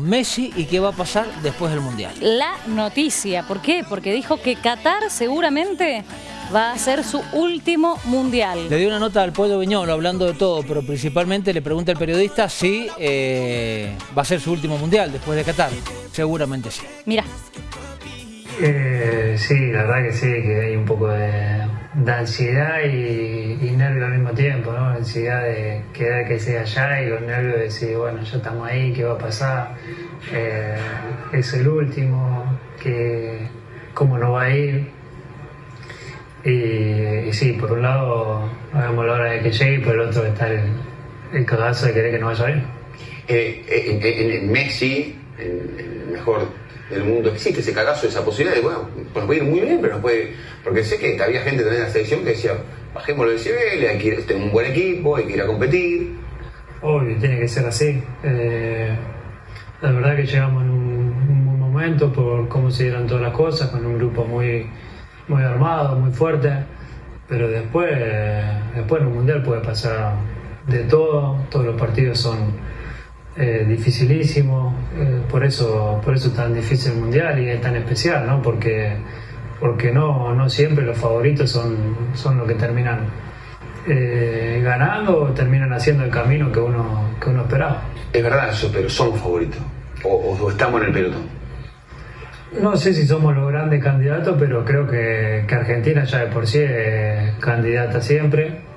Messi y qué va a pasar después del Mundial. La noticia, ¿por qué? Porque dijo que Qatar seguramente va a ser su último Mundial. Le dio una nota al Pueblo Viñolo hablando de todo, pero principalmente le pregunta al periodista si eh, va a ser su último Mundial después de Qatar. Seguramente sí. Mira. Eh, sí, la verdad que sí, que hay un poco de, ansiedad y, nervio al mismo tiempo, ¿no? Ansiedad de quedar que sea allá y los nervios de decir, bueno, ya estamos ahí, ¿qué va a pasar? Eh, es el último, que, ¿cómo no va a ir? Y, sí, por un lado, hagamos la hora de que llegue y por el otro está el, el cagazo de querer que no vaya ir. Eh, en, Messi, en el mejor del mundo existe ese cagazo, esa posibilidad de, bueno, pues puede ir muy bien, pero no puede. Porque sé que había gente también en la selección que decía, bajémoslo del nivel, hay que ir, este, un buen equipo, hay que ir a competir. Obvio, tiene que ser así. Eh, la verdad que llegamos en un, buen momento por cómo se dieron todas las cosas, con un grupo muy, muy armado, muy fuerte. Pero después, después en un mundial puede pasar de todo, todos los partidos son eh, dificilísimo, eh, por, eso, por eso es tan difícil el mundial y es tan especial, ¿no? Porque, porque no, no siempre los favoritos son, son los que terminan eh, ganando o terminan haciendo el camino que uno, que uno esperaba. Es verdad eso, pero somos favoritos o, estamos en el pelotón. No sé si somos los grandes candidatos, pero creo que, que Argentina ya de por sí es candidata siempre